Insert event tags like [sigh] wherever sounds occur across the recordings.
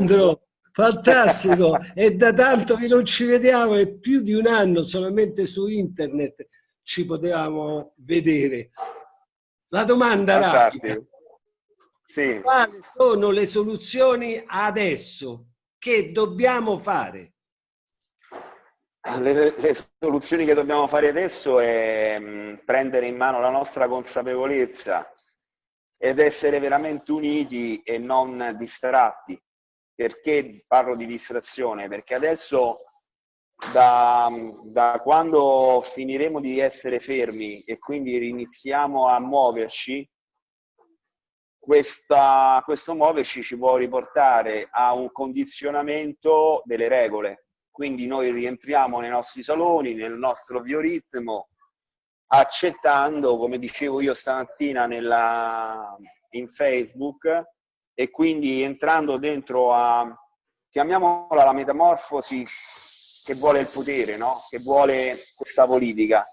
Sandro, fantastico! È da tanto che non ci vediamo, è più di un anno solamente su internet ci potevamo vedere. La domanda rapida. Sì. Quali sono le soluzioni adesso? Che dobbiamo fare? Le, le, soluzioni che dobbiamo fare adesso è mh, mm, prendere in mano la nostra consapevolezza ed essere veramente uniti e non distratti. Perché parlo di distrazione? Perché adesso da, da quando finiremo di essere fermi e quindi riniziamo a muoverci, questa, questo muoverci ci può riportare a un condizionamento delle regole quindi noi rientriamo nei nostri saloni, nel nostro bioritmo, accettando, come dicevo io stamattina nella, in Facebook, e quindi entrando dentro a, chiamiamola la metamorfosi che vuole il potere, no? che vuole questa politica.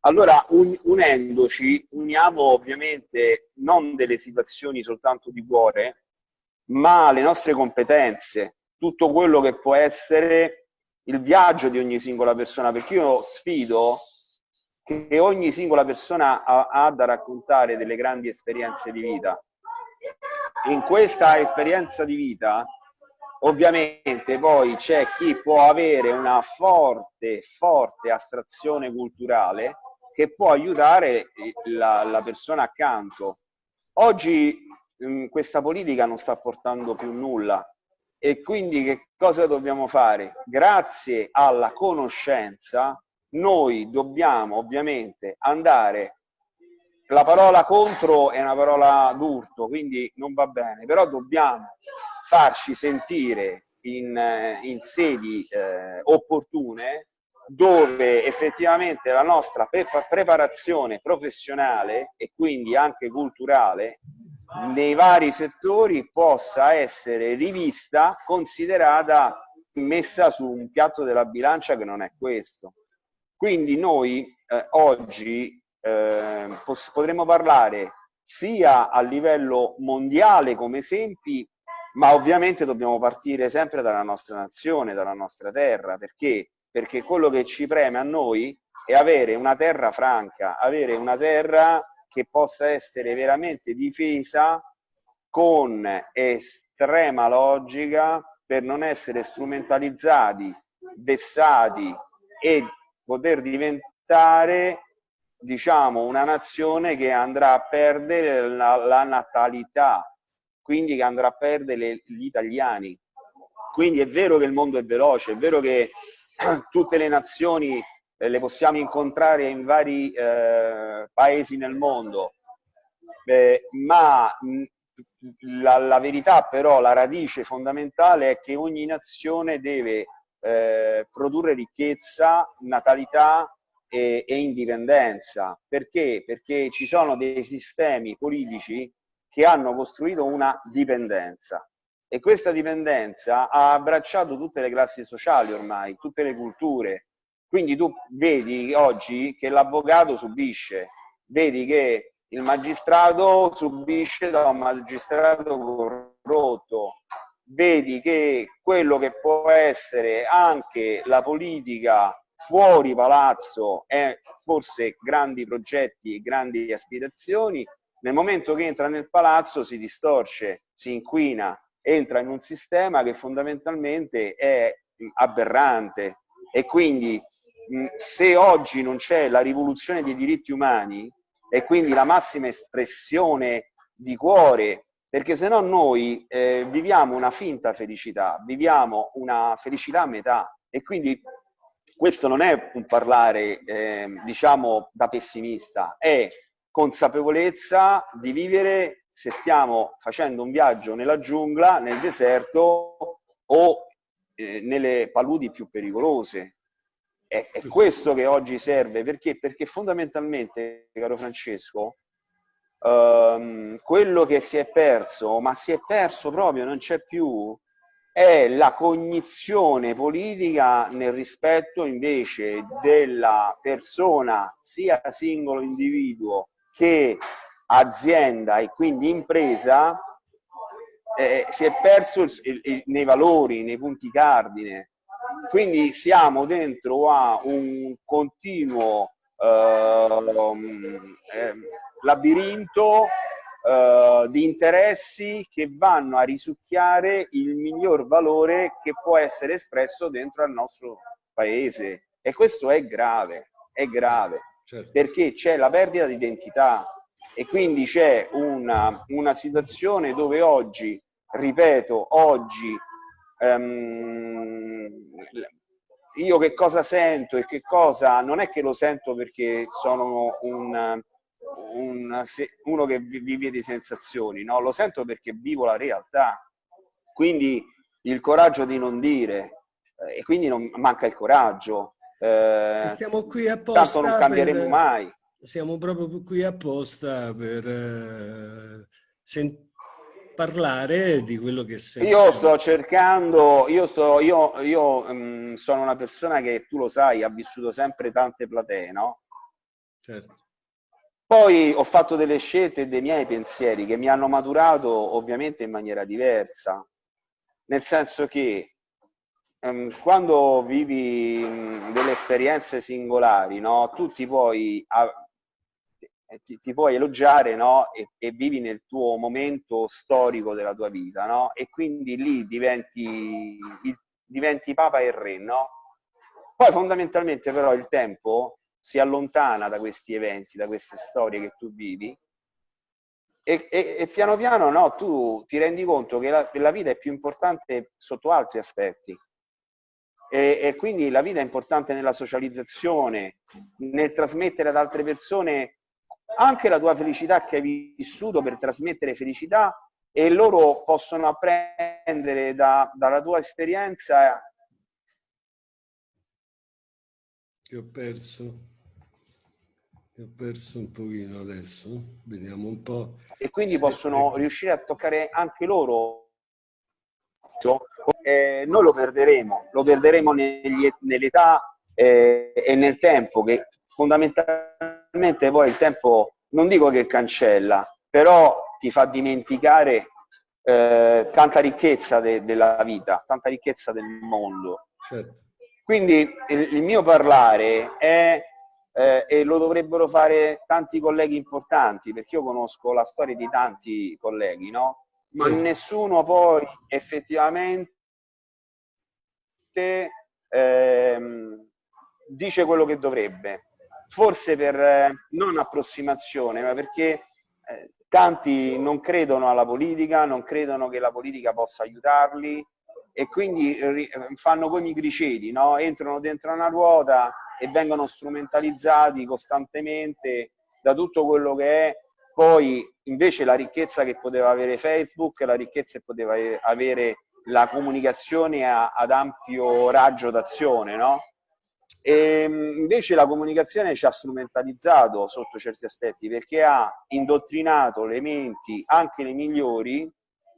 Allora, un, unendoci, uniamo ovviamente non delle situazioni soltanto di cuore, ma le nostre competenze, tutto quello che può essere il viaggio di ogni singola persona, perché io sfido che ogni singola persona ha, ha da raccontare delle grandi esperienze di vita. In questa esperienza di vita, ovviamente poi c'è chi può avere una forte, forte astrazione culturale che può aiutare la, la persona accanto. Oggi mh, questa politica non sta portando più nulla, e quindi che cosa dobbiamo fare? Grazie alla conoscenza noi dobbiamo ovviamente andare la parola contro è una parola d'urto, quindi non va bene, però dobbiamo farci sentire in, in sedi eh, opportune dove effettivamente la nostra preparazione professionale e quindi anche culturale nei vari settori possa essere rivista, considerata, messa su un piatto della bilancia che non è questo. Quindi noi eh, oggi eh, potremmo parlare sia a livello mondiale come esempi, ma ovviamente dobbiamo partire sempre dalla nostra nazione, dalla nostra terra, perché? Perché quello che ci preme a noi è avere una terra franca, avere una terra che possa essere veramente difesa con estrema logica per non essere strumentalizzati, vessati e poter diventare diciamo una nazione che andrà a perdere la, la natalità, quindi che andrà a perdere gli italiani. Quindi è vero che il mondo è veloce, è vero che [clears throat] tutte le nazioni eh, le possiamo incontrare in vari eh, paesi nel mondo, eh, ma la, la, verità però, la radice fondamentale è che ogni nazione deve eh, produrre ricchezza, natalità e, e indipendenza. Perché? Perché ci sono dei sistemi politici che hanno costruito una dipendenza e questa dipendenza ha abbracciato tutte le classi sociali ormai, tutte le culture, quindi tu vedi oggi che l'avvocato subisce, vedi che il magistrato subisce da un magistrato corrotto, vedi che quello che può essere anche la politica fuori palazzo è forse grandi progetti e grandi aspirazioni, nel momento che entra nel palazzo si distorce, si inquina, entra in un sistema che fondamentalmente è aberrante. E quindi se oggi non c'è la rivoluzione dei diritti umani e quindi la massima espressione di cuore, perché se no noi eh, viviamo una finta felicità, viviamo una felicità a metà. E quindi questo non è un parlare eh, diciamo da pessimista, è consapevolezza di vivere se stiamo facendo un viaggio nella giungla, nel deserto o eh, nelle paludi più pericolose. È, è questo che oggi serve, perché? Perché fondamentalmente, caro Francesco, um, quello che si è perso, ma si è perso proprio, non c'è più, è la cognizione politica nel rispetto invece della persona, sia singolo individuo che azienda e quindi impresa, eh, si è perso il, il, nei valori, nei punti cardine. Quindi siamo dentro a un continuo eh, labirinto eh, di interessi che vanno a risucchiare il miglior valore che può essere espresso dentro al nostro paese. E questo è grave, è grave, certo. perché c'è la perdita di identità e quindi c'è una, una situazione dove oggi, ripeto, oggi um, io che cosa sento e che cosa non è che lo sento perché sono un, un, uno che vive di sensazioni, no? lo sento perché vivo la realtà. Quindi il coraggio di non dire, eh, e quindi non manca il coraggio. Eh, Stiamo qui apposta. Tanto non cambieremo per, mai. Siamo proprio qui apposta per eh, parlare di quello che sei. Io sto cercando, io, sto, io, io um, sono una persona che tu lo sai, ha vissuto sempre tante platee, no? Certo. Poi ho fatto delle scelte e dei miei pensieri che mi hanno maturato ovviamente in maniera diversa, nel senso che um, quando vivi um, delle esperienze singolari, no, tu ti puoi, a, ti, ti, puoi elogiare no, e, e, vivi nel tuo momento storico della tua vita, no? e quindi lì diventi, il, diventi papa e re. No? Poi fondamentalmente però il tempo si allontana da questi eventi, da queste storie che tu vivi e, e, e piano piano no, tu ti rendi conto che la, la, vita è più importante sotto altri aspetti e, e, quindi la vita è importante nella socializzazione, nel trasmettere ad altre persone anche la tua felicità che hai vissuto per trasmettere felicità e loro possono apprendere da, dalla tua esperienza. Ti ho perso ho perso un pochino adesso, vediamo un po'. E quindi possono riuscire a toccare anche loro. Eh, noi lo perderemo, lo perderemo nell'età eh, e nel tempo, che fondamentalmente poi il tempo, non dico che cancella, però ti fa dimenticare eh, tanta ricchezza de della vita, tanta ricchezza del mondo. Certo. Quindi il, il mio parlare è eh, e lo dovrebbero fare tanti colleghi importanti, perché io conosco la storia di tanti colleghi, no? Ma sì. nessuno poi effettivamente ehm, dice quello che dovrebbe. Forse per eh, non approssimazione, ma perché eh, tanti non credono alla politica, non credono che la politica possa aiutarli e quindi fanno come i griceti, no? entrano dentro una ruota e vengono strumentalizzati costantemente da tutto quello che è poi invece la ricchezza che poteva avere Facebook, la ricchezza che poteva avere la comunicazione a, ad ampio raggio d'azione, no? E invece la comunicazione ci ha strumentalizzato sotto certi aspetti perché ha indottrinato le menti, anche le migliori,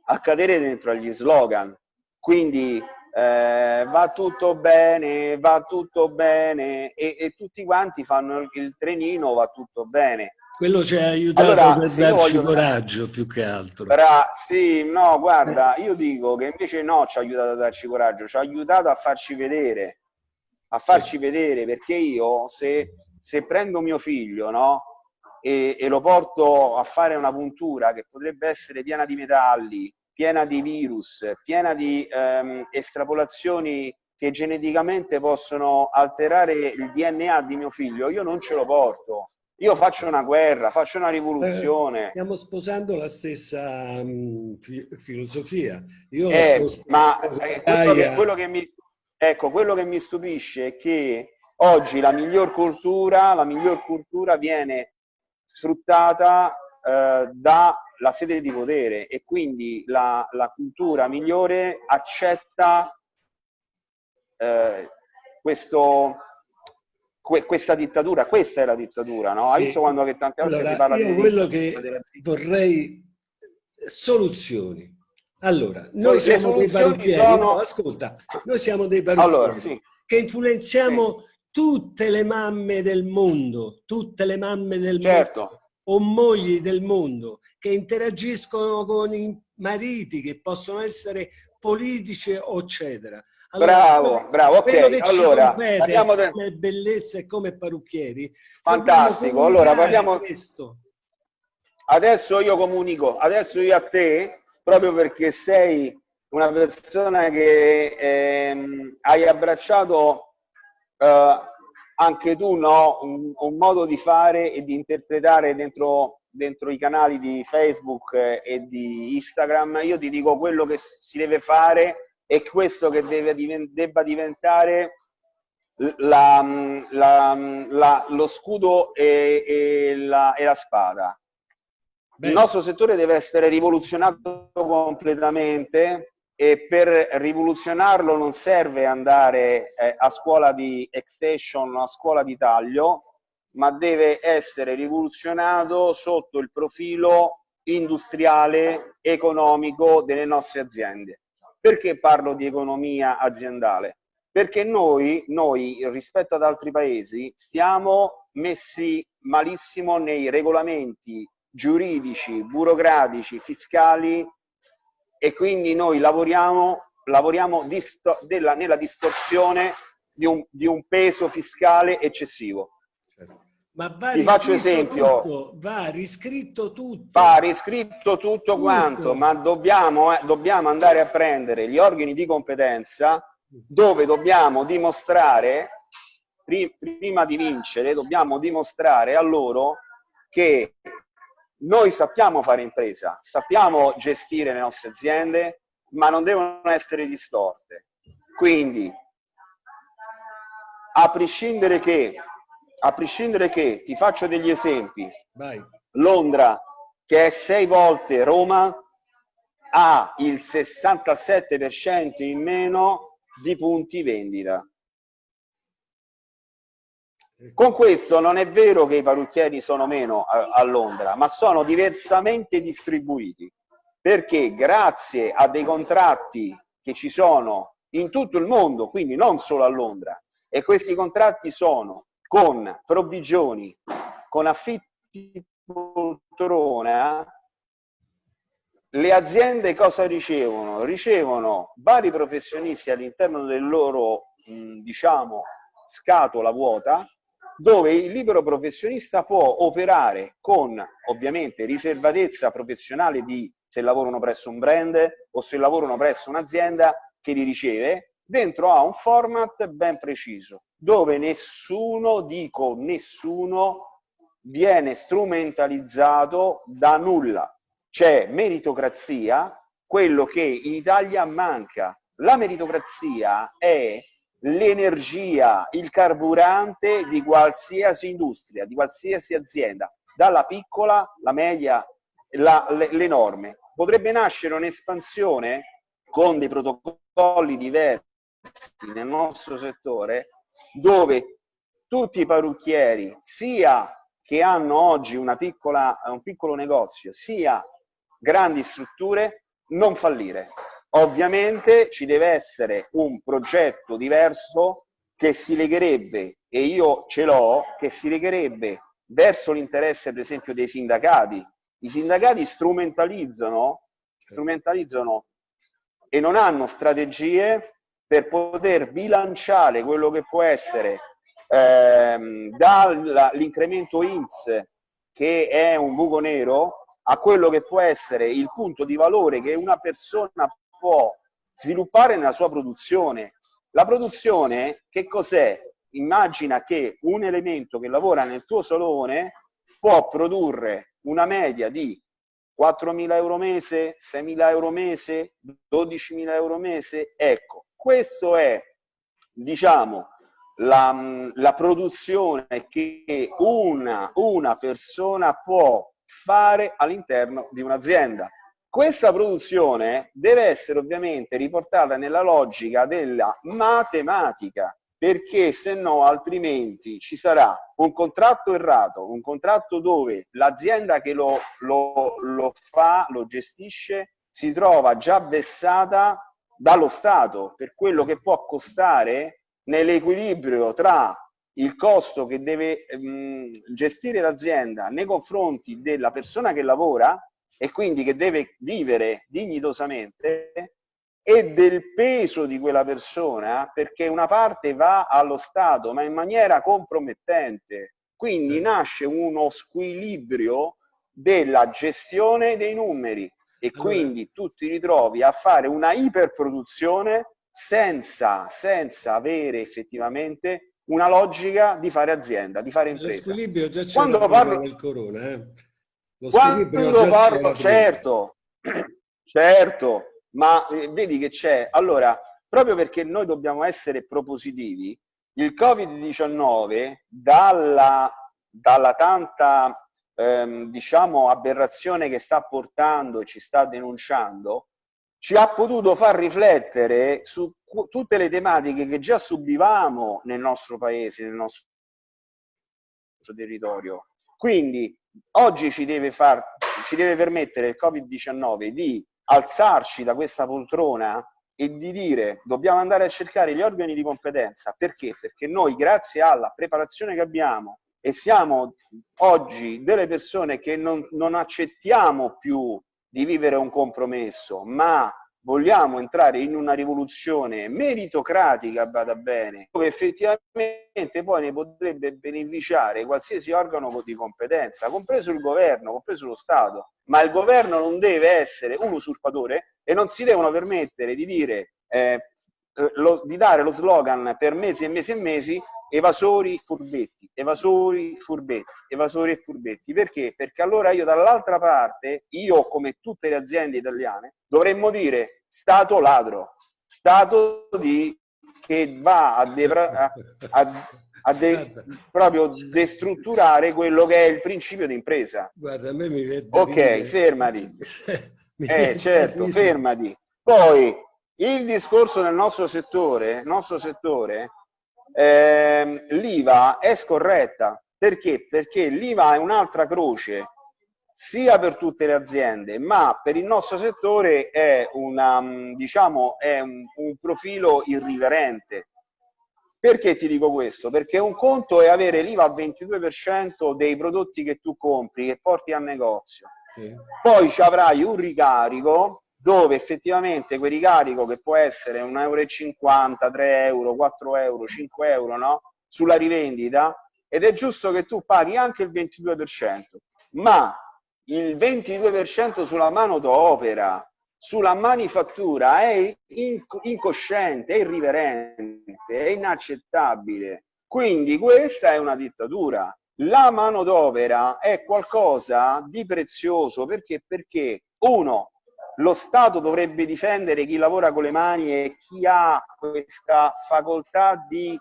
a cadere dentro agli slogan. Quindi eh, va tutto bene, va tutto bene e, e, tutti quanti fanno il trenino, va tutto bene. Quello ci ha aiutato allora, per darci voglio... coraggio più che altro. Bra sì, no, guarda, io dico che invece no, ci ha aiutato a darci coraggio, ci ha aiutato a farci vedere, a farci sì. vedere, perché io se, se prendo mio figlio, no? E, e, lo porto a fare una puntura che potrebbe essere piena di metalli, piena di virus, piena di ehm, estrapolazioni che geneticamente possono alterare il DNA di mio figlio, io non ce lo porto. Io faccio una guerra, faccio una rivoluzione. Eh, stiamo sposando la stessa um, fi filosofia. Io eh, ma eh, quello, che, quello, che mi, ecco, quello che mi stupisce è che oggi la miglior cultura, la miglior cultura viene sfruttata eh, da la sede di potere e quindi la, la cultura migliore accetta eh, questo, que, questa dittatura, questa è la dittatura, no? Sì. Hai visto quando che tante volte allora, si parla io di quello che vorrei soluzioni. Allora, noi sì, siamo dei parrucchieri, sono... no, ascolta, noi siamo dei parrucchieri allora, sì. che influenziamo tutte le mamme del mondo, tutte le mamme del certo. mondo o mogli del mondo che interagiscono con mariti, che possono essere politici eccetera. Allora, bravo, bravo, ok. Allora, parliamo de... come bellezza e come parrucchieri. Fantastico, allora parliamo... Questo. Adesso io comunico, adesso io a te, proprio perché sei una persona che ehm, hai abbracciato eh, anche tu no? un, un, modo di fare e di interpretare dentro, dentro i canali di Facebook e di Instagram, io ti dico quello che si deve fare e questo che deve, debba diventare la, la, la, lo scudo e, e, la, e la spada. Bene. Il nostro settore deve essere rivoluzionato completamente e per rivoluzionarlo non serve andare eh, a scuola di extension o a scuola di taglio, ma deve essere rivoluzionato sotto il profilo industriale, economico delle nostre aziende. Perché parlo di economia aziendale? Perché noi, noi rispetto ad altri paesi stiamo messi malissimo nei regolamenti giuridici, burocratici, fiscali e quindi noi lavoriamo, lavoriamo disto della, nella distorsione di un, di un, peso fiscale eccessivo. Ma va Ti faccio esempio. Tutto, va riscritto tutto. Va riscritto tutto, tutto. quanto, ma dobbiamo, eh, dobbiamo andare a prendere gli organi di competenza dove dobbiamo dimostrare, prima di vincere, dobbiamo dimostrare a loro che noi sappiamo fare impresa, sappiamo gestire le nostre aziende, ma non devono essere distorte. Quindi, a prescindere che, a prescindere che ti faccio degli esempi, Vai. Londra, che è sei volte Roma, ha il 67% in meno di punti vendita. Con questo non è vero che i parrucchieri sono meno a, a Londra, ma sono diversamente distribuiti, perché grazie a dei contratti che ci sono in tutto il mondo, quindi non solo a Londra, e questi contratti sono con provvigioni, con affitti poltrona, le aziende cosa ricevono? Ricevono vari professionisti all'interno del loro, diciamo, scatola vuota, dove il libero professionista può operare con ovviamente riservatezza professionale di se lavorano presso un brand o se lavorano presso un'azienda che li riceve, dentro a un format ben preciso, dove nessuno, dico nessuno, viene strumentalizzato da nulla. C'è meritocrazia, quello che in Italia manca. La meritocrazia è l'energia, il carburante di qualsiasi industria, di qualsiasi azienda, dalla piccola, la media, l'enorme. Potrebbe nascere un'espansione con dei protocolli diversi nel nostro settore dove tutti i parrucchieri, sia che hanno oggi piccola, un piccolo negozio, sia grandi strutture, non fallire. Ovviamente ci deve essere un progetto diverso che si legherebbe, e io ce l'ho, che si legherebbe verso l'interesse per esempio dei sindacati. I sindacati strumentalizzano, strumentalizzano e non hanno strategie per poter bilanciare quello che può essere ehm, dall'incremento INPS che è un buco nero a quello che può essere il punto di valore che una persona può sviluppare nella sua produzione. La produzione che cos'è? Immagina che un elemento che lavora nel tuo salone può produrre una media di 4.000 euro mese, 6.000 euro mese, 12.000 euro mese. Ecco, questo è, diciamo, la, la produzione che una, una persona può fare all'interno di un'azienda. Questa produzione deve essere ovviamente riportata nella logica della matematica, perché se no altrimenti ci sarà un contratto errato, un contratto dove l'azienda che lo, lo, lo fa, lo gestisce, si trova già vessata dallo Stato per quello che può costare nell'equilibrio tra il costo che deve mh, gestire l'azienda nei confronti della persona che lavora e quindi che deve vivere dignitosamente e del peso di quella persona perché una parte va allo Stato ma in maniera compromettente. Quindi nasce uno squilibrio della gestione dei numeri e quindi tu ti ritrovi a fare una iperproduzione senza, senza avere effettivamente una logica di fare azienda, di fare impresa. Lo squilibrio già c'è quando parlo del corona, eh? Lo quando parlo, certo, [clears throat] certo, ma eh, vedi che c'è, allora, proprio perché noi dobbiamo essere propositivi, il Covid-19 dalla, dalla tanta ehm, diciamo aberrazione che sta portando e ci sta denunciando, ci ha potuto far riflettere su tutte le tematiche che già subivamo nel nostro paese, nel nostro territorio. Quindi oggi ci deve, far, ci deve permettere il Covid-19 di alzarci da questa poltrona e di dire dobbiamo andare a cercare gli organi di competenza. Perché? Perché noi grazie alla preparazione che abbiamo e siamo oggi delle persone che non, non accettiamo più di vivere un compromesso, ma vogliamo entrare in una rivoluzione meritocratica, vada bene, dove effettivamente poi ne potrebbe beneficiare qualsiasi organo di competenza, compreso il governo, compreso lo Stato. Ma il governo non deve essere un usurpatore e non si devono permettere di dire, eh, lo, di dare lo slogan per mesi e mesi e mesi evasori furbetti, evasori furbetti, evasori e furbetti. Perché? Perché allora io dall'altra parte, io come tutte le aziende italiane, dovremmo dire Stato ladro, Stato di, che va a, a, a, a de, proprio destrutturare quello che è il principio di impresa. Guarda, a me mi vede. Ok, dire. fermati. [laughs] eh, certo, fermati. Poi, il discorso nel nostro settore, nostro settore eh, l'IVA è scorretta. Perché? Perché l'IVA è un'altra croce sia per tutte le aziende, ma per il nostro settore è, una, diciamo, è un, un profilo irriverente. Perché ti dico questo? Perché un conto è avere l'IVA al 22% dei prodotti che tu compri e porti al negozio. Sì. Poi ci avrai un ricarico dove effettivamente quel ricarico che può essere 1,50 euro, 3 euro, 4 euro, 5 euro no? sulla rivendita ed è giusto che tu paghi anche il 22%, ma il 22% sulla mano d'opera, sulla manifattura è incosciente, è irriverente, è inaccettabile. Quindi questa è una dittatura. La manodopera è qualcosa di prezioso perché? Perché uno, lo Stato dovrebbe difendere chi lavora con le mani e chi ha questa facoltà di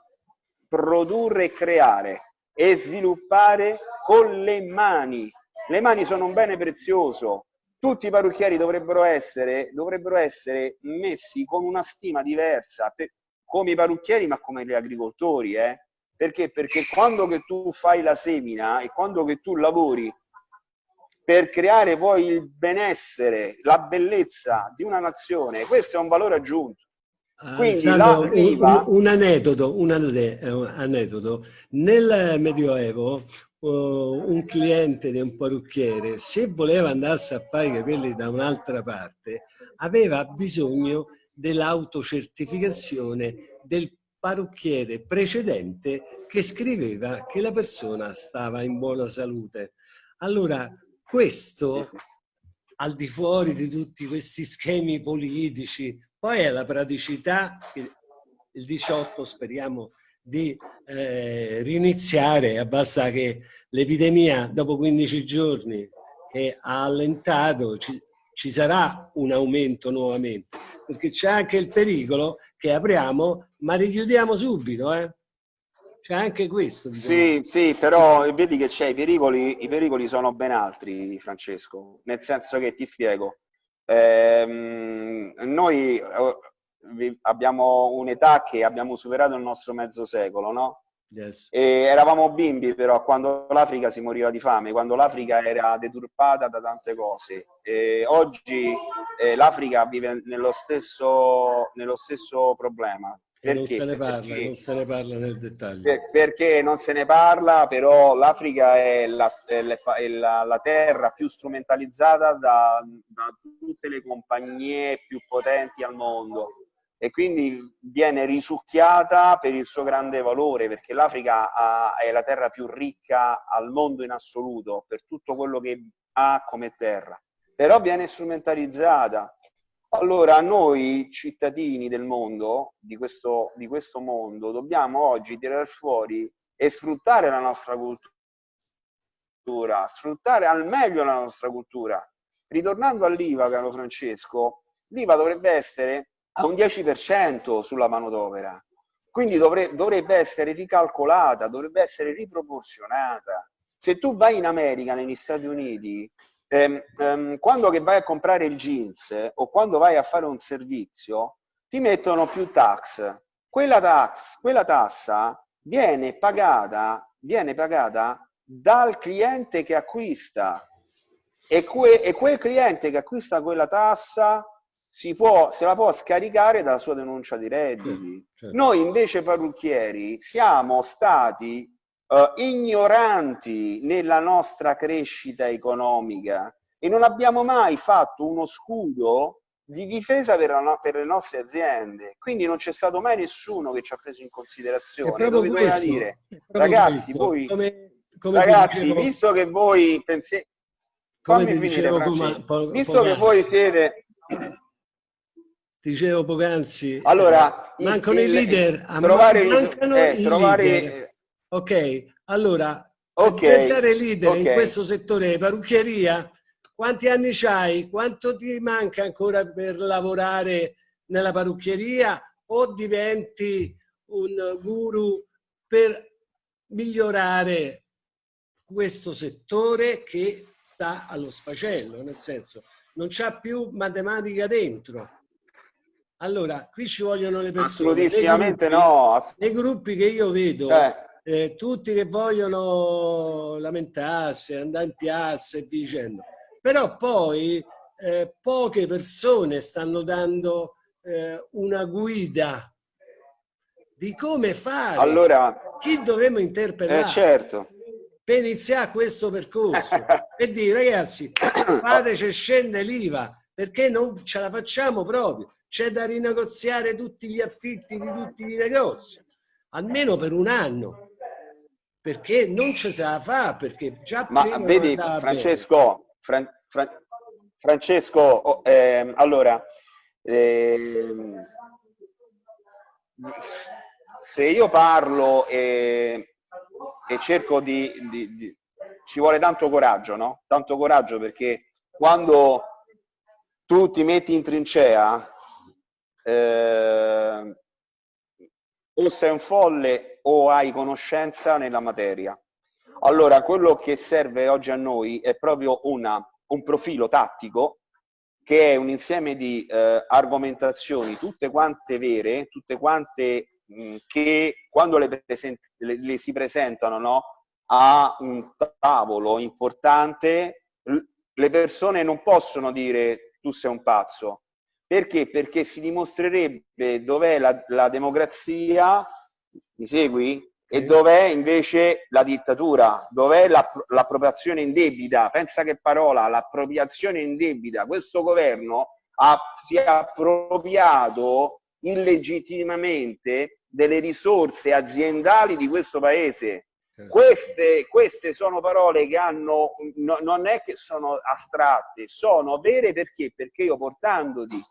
produrre e creare e sviluppare con le mani. Le mani sono un bene prezioso. Tutti i parrucchieri dovrebbero essere, dovrebbero essere messi con una stima diversa, per, come i parrucchieri ma come gli agricoltori. Eh? Perché? Perché quando che tu fai la semina e quando che tu lavori per creare poi il benessere, la bellezza di una nazione, questo è un valore aggiunto. Ah, Quindi Sandro, un, un, aneddoto, un aneddoto, nel Medioevo uh, un cliente di un parrucchiere, se voleva andarsi a fare i capelli da un'altra parte, aveva bisogno dell'autocertificazione del parrucchiere precedente che scriveva che la persona stava in buona salute. Allora, questo, al di fuori di tutti questi schemi politici, poi è la praticità, il 18 speriamo di eh, riniziare, basta che l'epidemia dopo 15 giorni che ha allentato, ci, ci sarà un aumento nuovamente, perché c'è anche il pericolo che apriamo ma richiudiamo subito. Eh? C'è anche questo. Diciamo. Sì, sì, però vedi che c'è i pericoli, i pericoli sono ben altri, Francesco, nel senso che ti spiego. Ehm, noi eh, abbiamo un'età che abbiamo superato il nostro mezzo secolo, no? Yes. eravamo bimbi però quando l'Africa si moriva di fame, quando l'Africa era deturpata da tante cose. E oggi eh, l'Africa vive nello stesso, nello stesso problema. Perché? Non se, ne parla, perché, non se ne parla nel dettaglio. Per, perché non se ne parla, però l'Africa è la, è la, la, terra più strumentalizzata da, da tutte le compagnie più potenti al mondo e quindi viene risucchiata per il suo grande valore, perché l'Africa è la terra più ricca al mondo in assoluto, per tutto quello che ha come terra, però viene strumentalizzata. Allora noi cittadini del mondo, di questo, di questo mondo, dobbiamo oggi tirare fuori e sfruttare la nostra cultura, sfruttare al meglio la nostra cultura. Ritornando all'IVA, caro Francesco, l'IVA dovrebbe essere a un 10% sulla manodopera. Quindi dovre, dovrebbe essere ricalcolata, dovrebbe essere riproporzionata. Se tu vai in America, negli Stati Uniti, ehm, ehm, quando che vai a comprare il jeans o quando vai a fare un servizio, ti mettono più tax. Quella, tax, quella tassa viene pagata, viene pagata dal cliente che acquista e, que, e quel cliente che acquista quella tassa si può, se la può scaricare dalla sua denuncia di redditi. Certo. Noi invece parrucchieri siamo stati uh, ignoranti nella nostra crescita economica e non abbiamo mai fatto uno scudo di difesa per, la, per le nostre aziende. Quindi non c'è stato mai nessuno che ci ha preso in considerazione. Dove questo, dire, ragazzi, voi, come, come ragazzi dicevo, visto che voi pensiate... Come finire, dicevo, come, visto che voi siete dicevo poc'anzi, allora, mancano il, i leader, trovare, mancano eh, i trovare, leader. Ok, allora, okay, diventare leader okay. in questo settore di parrucchieria, quanti anni c'hai? Quanto ti manca ancora per lavorare nella parrucchieria o diventi un guru per migliorare questo settore che sta allo sfacello, nel senso non c'ha più matematica dentro allora, qui ci vogliono le persone. Assolutissimamente no. Nei gruppi che io vedo, eh. Eh, tutti che vogliono lamentarsi, andare in piazza e dicendo. Però poi eh, poche persone stanno dando eh, una guida di come fare, allora, chi dovremmo interpellare. Eh, certo. Per iniziare questo percorso [laughs] e dire ragazzi [coughs] fateci scende l'IVA perché non ce la facciamo proprio c'è da rinegoziare tutti gli affitti di tutti i negozi, almeno per un anno, perché non ci sa fa, perché già Ma vedi, Francesco, Fran, Fran, Francesco, oh, eh, allora, eh, se io parlo e, e cerco di, di, di, ci vuole tanto coraggio, no? Tanto coraggio perché quando tu ti metti in trincea eh, o sei un folle o hai conoscenza nella materia. Allora, quello che serve oggi a noi è proprio una, un profilo tattico che è un insieme di eh, argomentazioni, tutte quante vere, tutte quante mh, che quando le, le, le si presentano no, a un tavolo importante, le persone non possono dire tu sei un pazzo, perché? Perché si dimostrerebbe dov'è la, la, democrazia, mi segui? E dov'è invece la dittatura, dov'è l'appropriazione indebita. Pensa che parola, l'appropriazione indebita. Questo governo ha, si è appropriato illegittimamente delle risorse aziendali di questo paese. Queste, queste, sono parole che hanno, no, non è che sono astratte, sono vere perché? Perché io portandoti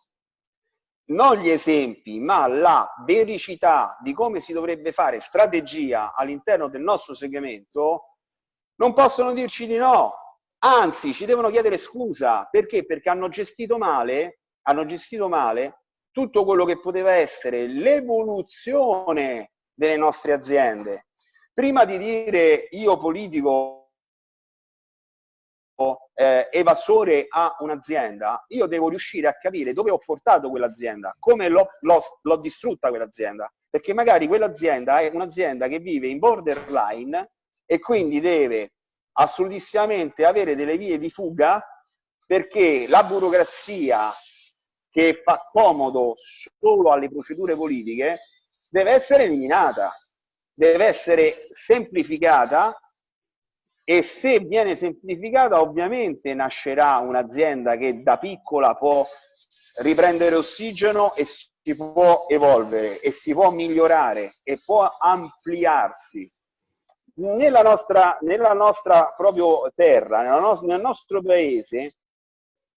non gli esempi, ma la vericità di come si dovrebbe fare strategia all'interno del nostro segmento, non possono dirci di no. Anzi, ci devono chiedere scusa. Perché? Perché hanno gestito male, hanno gestito male tutto quello che poteva essere l'evoluzione delle nostre aziende. Prima di dire io politico eh, evasore a un'azienda, io devo riuscire a capire dove ho portato quell'azienda, come l'ho distrutta quell'azienda. perché magari quell'azienda è un'azienda che vive in borderline e quindi deve assolutissimamente avere delle vie di fuga perché la burocrazia che fa comodo solo alle procedure politiche deve essere eliminata, deve essere semplificata e se viene semplificata ovviamente nascerà un'azienda che da piccola può riprendere ossigeno e si può evolvere e si può migliorare e può ampliarsi. Nella nostra, nella nostra proprio terra, nel nostro paese,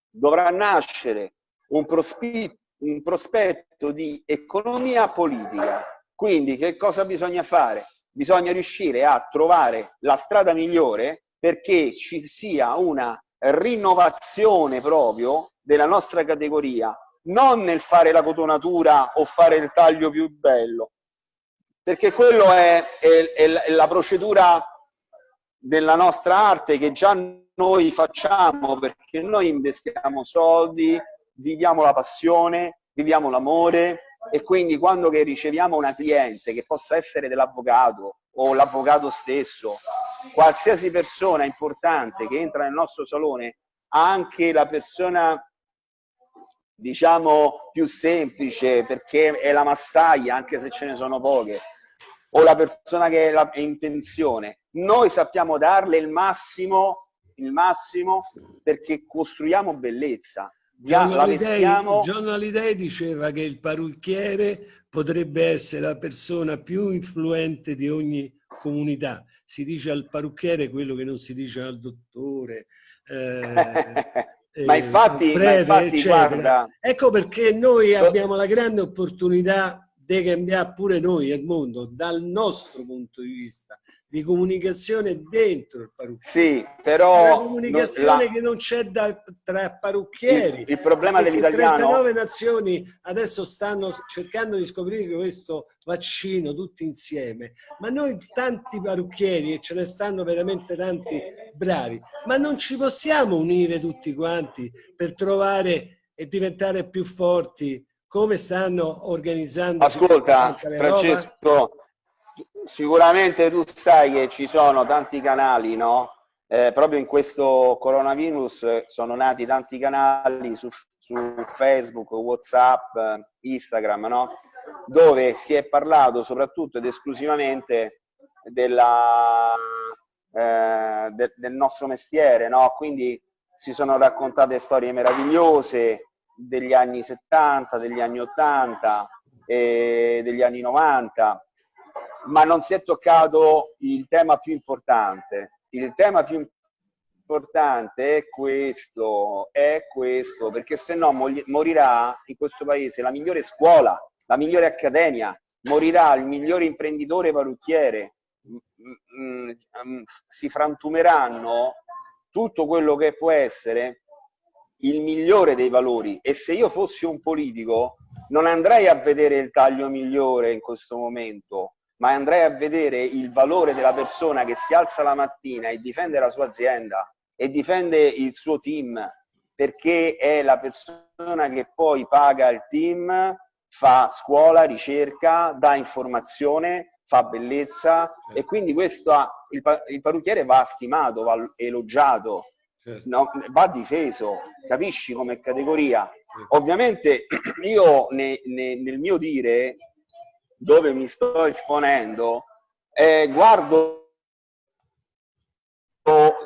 dovrà nascere un, un prospetto di economia politica. Quindi che cosa bisogna fare? Bisogna riuscire a trovare la strada migliore perché ci sia una rinnovazione proprio della nostra categoria, non nel fare la cotonatura o fare il taglio più bello, perché quello è, è, è la procedura della nostra arte che già noi facciamo, perché noi investiamo soldi, viviamo la passione, viviamo l'amore e quindi quando riceviamo una cliente che possa essere dell'avvocato o l'avvocato stesso, qualsiasi persona importante che entra nel nostro salone, anche la persona diciamo più semplice perché è la massaia anche se ce ne sono poche o la persona che è in pensione noi sappiamo darle il massimo il massimo perché costruiamo bellezza John Hallyday, John Hallyday diceva che il parrucchiere potrebbe essere la persona più influente di ogni comunità. Si dice al parrucchiere quello che non si dice al dottore eh, [laughs] ma infatti, prete, ma infatti guarda... Ecco perché noi abbiamo la grande opportunità di cambiare pure noi il mondo dal nostro punto di vista di comunicazione dentro il parrucchiere. Sì, però... La comunicazione la... che non c'è tra parrucchieri. Il, il problema dell'italiano... 39 nazioni adesso stanno cercando di scoprire questo vaccino tutti insieme, ma noi tanti parrucchieri, e ce ne stanno veramente tanti bravi, ma non ci possiamo unire tutti quanti per trovare e diventare più forti come stanno organizzando... Ascolta, Francesco sicuramente tu sai che ci sono tanti canali, no? Eh, proprio in questo coronavirus sono nati tanti canali su, su Facebook, Whatsapp, Instagram, no? Dove si è parlato soprattutto ed esclusivamente della, eh, de, del nostro mestiere, no? Quindi si sono raccontate storie meravigliose degli anni 70, degli anni 80, e degli anni 90 ma non si è toccato il tema più importante. Il tema più importante è questo, è questo, perché se no morirà in questo paese la migliore scuola, la migliore accademia, morirà il migliore imprenditore parrucchiere, si frantumeranno tutto quello che può essere il migliore dei valori. E se io fossi un politico non andrei a vedere il taglio migliore in questo momento, ma andrei a vedere il valore della persona che si alza la mattina e difende la sua azienda e difende il suo team, perché è la persona che poi paga il team, fa scuola, ricerca, dà informazione, fa bellezza. E quindi questo il, il parrucchiere va stimato, va elogiato, certo. no, va difeso, capisci come categoria? Certo. Ovviamente [clears throat] io ne, ne, nel mio dire dove mi sto esponendo, eh, guardo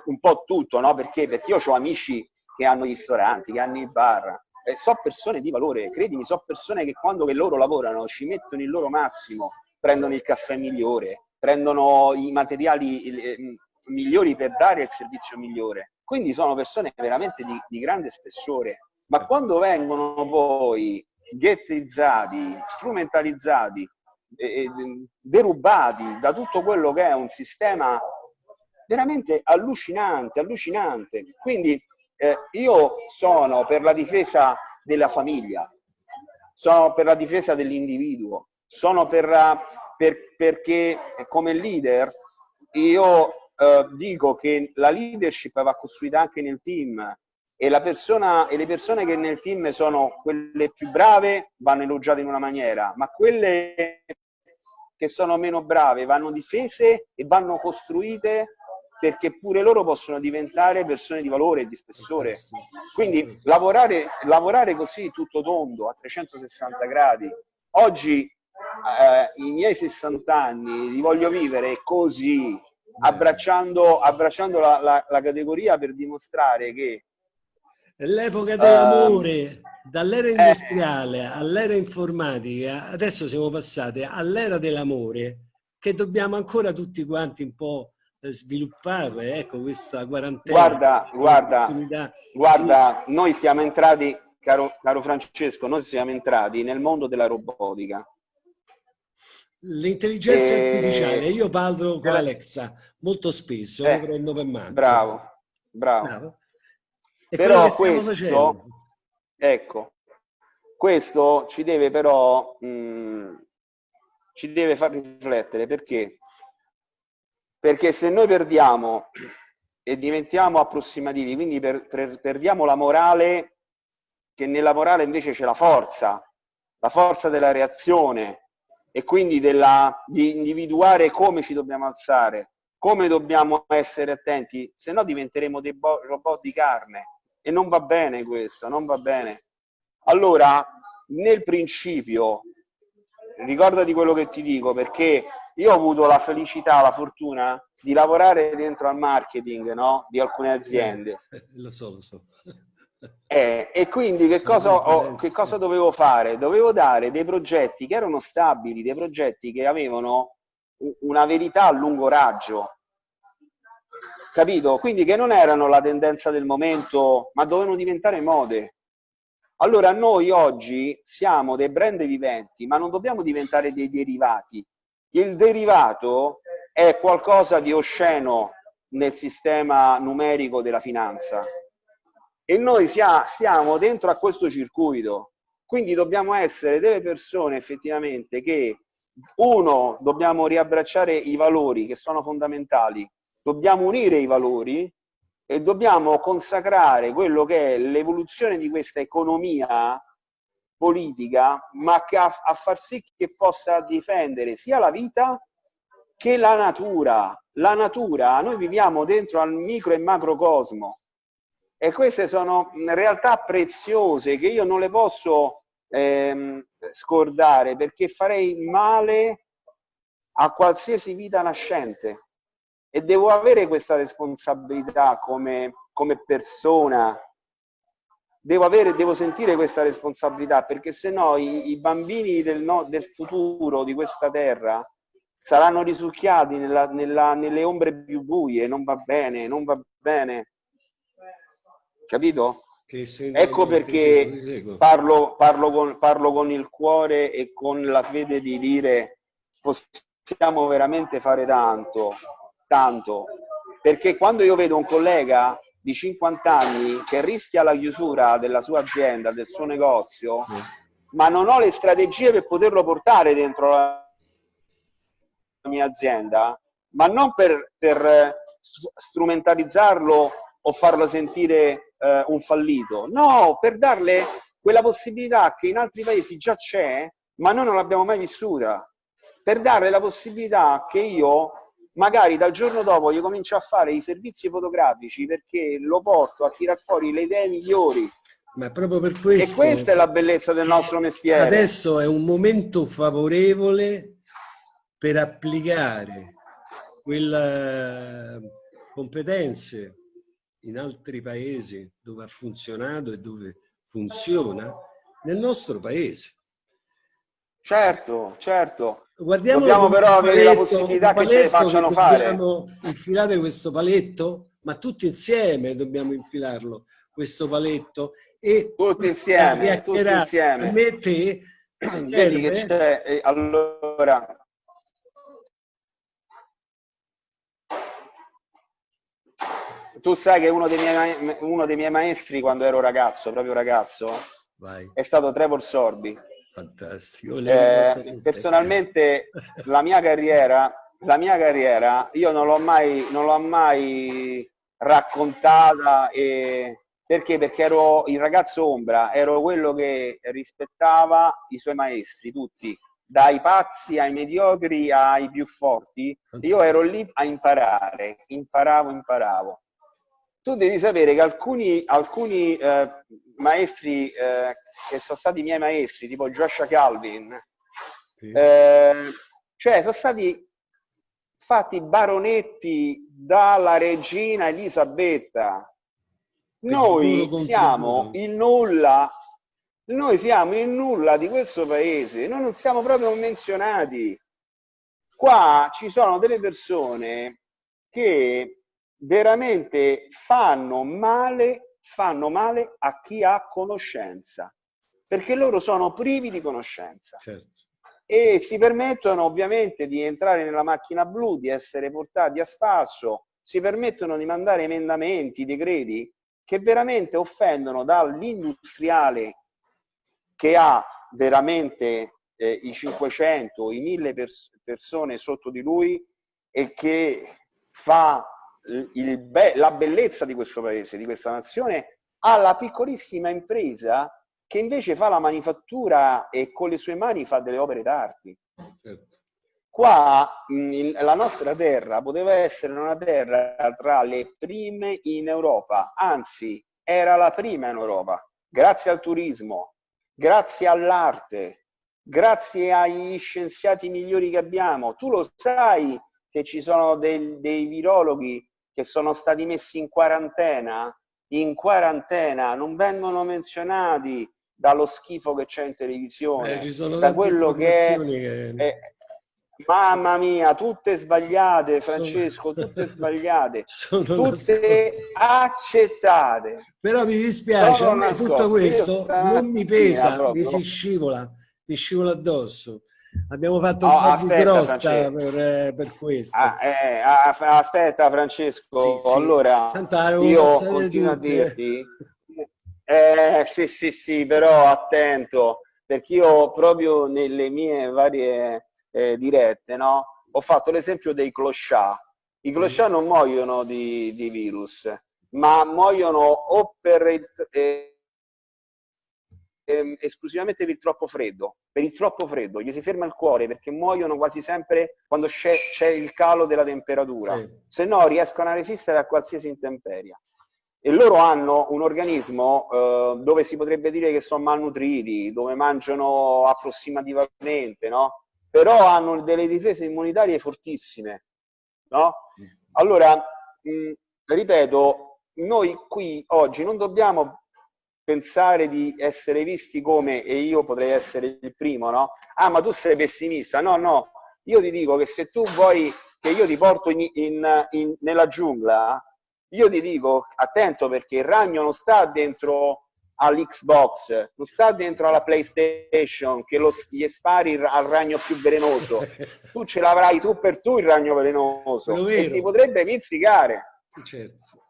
un po' tutto, no? Perché? Perché io ho amici che hanno i ristoranti, che hanno i bar, eh, so persone di valore, credimi, so persone che quando che loro lavorano ci mettono il loro massimo, prendono il caffè migliore, prendono i materiali eh, migliori per dare il servizio migliore. Quindi sono persone veramente di, di grande spessore. Ma quando vengono poi ghettizzati, strumentalizzati derubati da tutto quello che è un sistema veramente allucinante, allucinante. Quindi eh, io sono per la difesa della famiglia, sono per la difesa dell'individuo, sono per, per, perché come leader io eh, dico che la leadership va costruita anche nel team e, persona, e le persone che nel team sono quelle più brave vanno elogiate in una maniera, ma quelle che sono meno brave vanno difese e vanno costruite perché pure loro possono diventare persone di valore e di spessore. Quindi lavorare, lavorare così tutto tondo, a 360 gradi. Oggi eh, i miei 60 anni li voglio vivere così, abbracciando, abbracciando la, la, la categoria per dimostrare che L'epoca dell'amore, uh, dall'era industriale eh, all'era informatica, adesso siamo passati all'era dell'amore, che dobbiamo ancora tutti quanti un po' sviluppare, ecco, questa quarantena. Guarda, guarda, guarda, noi siamo entrati, caro, caro Francesco, noi siamo entrati nel mondo della robotica. L'intelligenza e... artificiale, io parlo con Alexa molto spesso, eh, lo prendo per mano. Bravo, bravo. bravo. Però questo, ecco, questo ci deve però, mh, mm, ci deve far riflettere perché? Perché se noi perdiamo e diventiamo approssimativi, quindi per, per, perdiamo la morale, che nella morale invece c'è la forza, la forza della reazione e quindi della, di individuare come ci dobbiamo alzare, come dobbiamo essere attenti, se no diventeremo dei robot di carne e non va bene questo, non va bene. Allora, nel principio, ricordati quello che ti dico, perché io ho avuto la felicità, la fortuna di lavorare dentro al marketing no? di alcune aziende. [laughs] lo so, lo so. Eh, e quindi che cosa, ho, che cosa dovevo fare? Dovevo dare dei progetti che erano stabili, dei progetti che avevano una verità a lungo raggio, capito? Quindi che non erano la tendenza del momento, ma dovevano diventare mode. Allora noi oggi siamo dei brand viventi, ma non dobbiamo diventare dei derivati. Il derivato è qualcosa di osceno nel sistema numerico della finanza e noi stiamo dentro a questo circuito. Quindi dobbiamo essere delle persone effettivamente che, uno, dobbiamo riabbracciare i valori che sono fondamentali, dobbiamo unire i valori e dobbiamo consacrare quello che è l'evoluzione di questa economia politica, ma a, a far sì che possa difendere sia la vita che la natura. La natura, noi viviamo dentro al micro e macrocosmo e queste sono realtà preziose che io non le posso ehm, scordare perché farei male a qualsiasi vita nascente. E devo avere questa responsabilità come, come persona. Devo, avere, devo sentire questa responsabilità perché se no i, i bambini del, no, del, futuro di questa terra saranno risucchiati nella, nella, nelle ombre più buie, non va bene, non va bene. Capito? Ecco perché parlo, parlo, con, parlo con il cuore e con la fede di dire possiamo veramente fare tanto tanto, perché quando io vedo un collega di 50 anni che rischia la chiusura della sua azienda, del suo negozio, mm. ma non ho le strategie per poterlo portare dentro la mia azienda, ma non per, per strumentalizzarlo o farlo sentire eh, un fallito, no, per darle quella possibilità che in altri paesi già c'è, ma noi non l'abbiamo mai vissuta, per darle la possibilità che io magari dal giorno dopo io comincio a fare i servizi fotografici perché lo porto a tirar fuori le idee migliori. Ma proprio per questo... E questa è la bellezza del nostro mestiere. Adesso è un momento favorevole per applicare quelle eh, competenze in altri paesi dove ha funzionato e dove funziona nel nostro paese. Certo, certo. Guardiamo Dobbiamo però avere la possibilità che ce le facciano fare. Dobbiamo infilare questo paletto, ma tutti insieme dobbiamo infilarlo, questo paletto. E tutti insieme, tutti insieme. A me te Vedi che c'è, allora... Tu sai che uno dei, miei, uno dei miei maestri quando ero ragazzo, proprio ragazzo, Vai. è stato Trevor Sorbi Fantastico. Eh, personalmente la mia carriera, la mia carriera, io non l'ho mai, non l'ho mai raccontata e perché? Perché ero il ragazzo ombra, ero quello che rispettava i suoi maestri, tutti, dai pazzi ai mediocri ai più forti, io ero lì a imparare, imparavo, imparavo. Tu devi sapere che alcuni, alcuni eh, maestri eh, che sono stati miei maestri, tipo Joshua Calvin, sì. eh, cioè sono stati fatti baronetti dalla regina Elisabetta. Noi siamo il nulla, noi siamo il nulla di questo paese, noi non siamo proprio menzionati. Qua ci sono delle persone che veramente fanno male, fanno male a chi ha conoscenza, perché loro sono privi di conoscenza. Certo e si permettono ovviamente di entrare nella macchina blu, di essere portati a spasso, si permettono di mandare emendamenti, decreti che veramente offendono dall'industriale che ha veramente eh, i 500, i 1000 pers persone sotto di lui e che fa be la bellezza di questo paese, di questa nazione, alla piccolissima impresa che invece fa la manifattura e con le sue mani fa delle opere d'arte. Certo. Qua mh, la nostra terra poteva essere una terra tra le prime in Europa, anzi era la prima in Europa, grazie al turismo, grazie all'arte, grazie agli scienziati migliori che abbiamo. Tu lo sai che ci sono dei, dei virologhi che sono stati messi in quarantena, in quarantena, non vengono menzionati, dallo schifo che c'è in televisione, eh, da quello che è, che... è, Mamma mia, tutte sbagliate, Francesco, [laughs] tutte sbagliate, tutte accettate. Però mi dispiace, a me tutto questo non mi pesa, mi si scivola, mi scivola addosso. Abbiamo fatto un po' di crosta per, eh, per, questo. Ah, eh, aspetta Francesco, sì, sì. allora io continuo a dirti [laughs] eh, sì, sì, sì, però attento, perché io proprio nelle mie varie eh, dirette, no? Ho fatto l'esempio dei clochard. I clochard non muoiono di, di virus, ma muoiono o per il, eh, eh, esclusivamente per il troppo freddo, per il troppo freddo, gli si ferma il cuore perché muoiono quasi sempre quando c'è il calo della temperatura, sì. se no riescono a resistere a qualsiasi intemperia e loro hanno un organismo eh, dove si potrebbe dire che sono malnutriti, dove mangiano approssimativamente, no? Però hanno delle difese immunitarie fortissime, no? Allora, mh, ripeto, noi qui oggi non dobbiamo pensare di essere visti come, e io potrei essere il primo, no? Ah, ma tu sei pessimista. No, no, io ti dico che se tu vuoi che io ti porto in, in, in, nella giungla, io ti dico attento perché il ragno non sta dentro all'Xbox, non sta dentro alla PlayStation che lo, gli spari al ragno più velenoso. [laughs] tu ce l'avrai tu per tu il ragno velenoso e ti potrebbe mizzicare. Certo.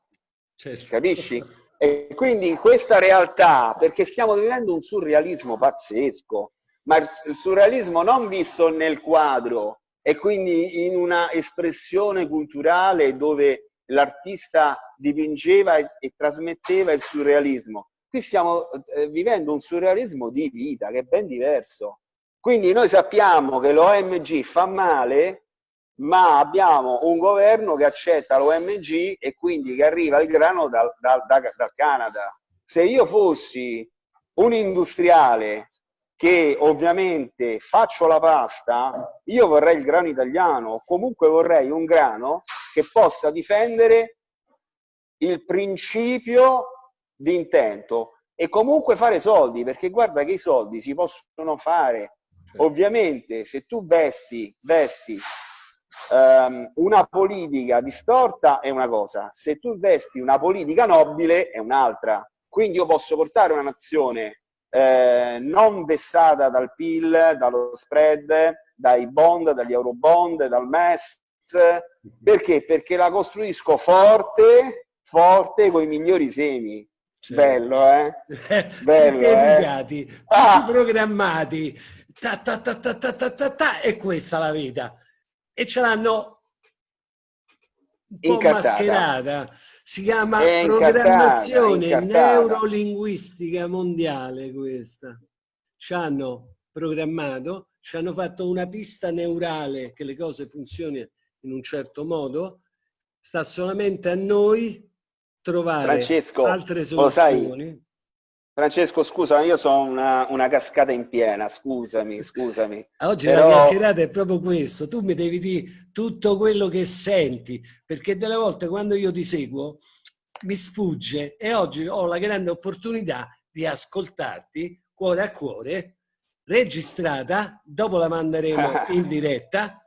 certo. Capisci? [laughs] E quindi in questa realtà, perché stiamo vivendo un surrealismo pazzesco, ma il surrealismo non visto nel quadro e quindi in una espressione culturale dove l'artista dipingeva e, e, trasmetteva il surrealismo. Qui stiamo eh, vivendo un surrealismo di vita che è ben diverso. Quindi noi sappiamo che l'OMG fa male, ma abbiamo un governo che accetta l'OMG e quindi che arriva il grano dal, dal, dal, dal Canada. Se io fossi un industriale che ovviamente faccio la pasta, io vorrei il grano italiano, comunque vorrei un grano che possa difendere il principio di intento e comunque fare soldi, perché guarda che i soldi si possono fare. Ovviamente se tu vesti, vesti ehm, una politica distorta è una cosa, se tu investi una politica nobile è un'altra. Quindi io posso portare una nazione eh, non vessata dal PIL, dallo spread, dai bond, dagli euro bond, dal MES, perché? Perché la costruisco forte, forte con i migliori semi. Cioè, bello, eh? [laughs] Bello, eh? educati, eh? ah. programmati. Ta, ta, ta, ta, ta, ta, ta, ta, è questa la vita. E ce l'hanno un po' Incartata. mascherata si chiama è programmazione neurolinguistica mondiale questa. Ci hanno programmato, ci hanno fatto una pista neurale che le cose funzionino in un certo modo, sta solamente a noi trovare Francesco, altre soluzioni. Francesco, scusa, io sono una, una, cascata in piena, scusami, scusami. [laughs] Oggi Però... la chiacchierata è proprio questo, tu mi devi dire tutto quello che senti, perché delle volte quando io ti seguo mi sfugge e oggi ho la grande opportunità di ascoltarti cuore a cuore, registrata, dopo la manderemo [laughs] in diretta.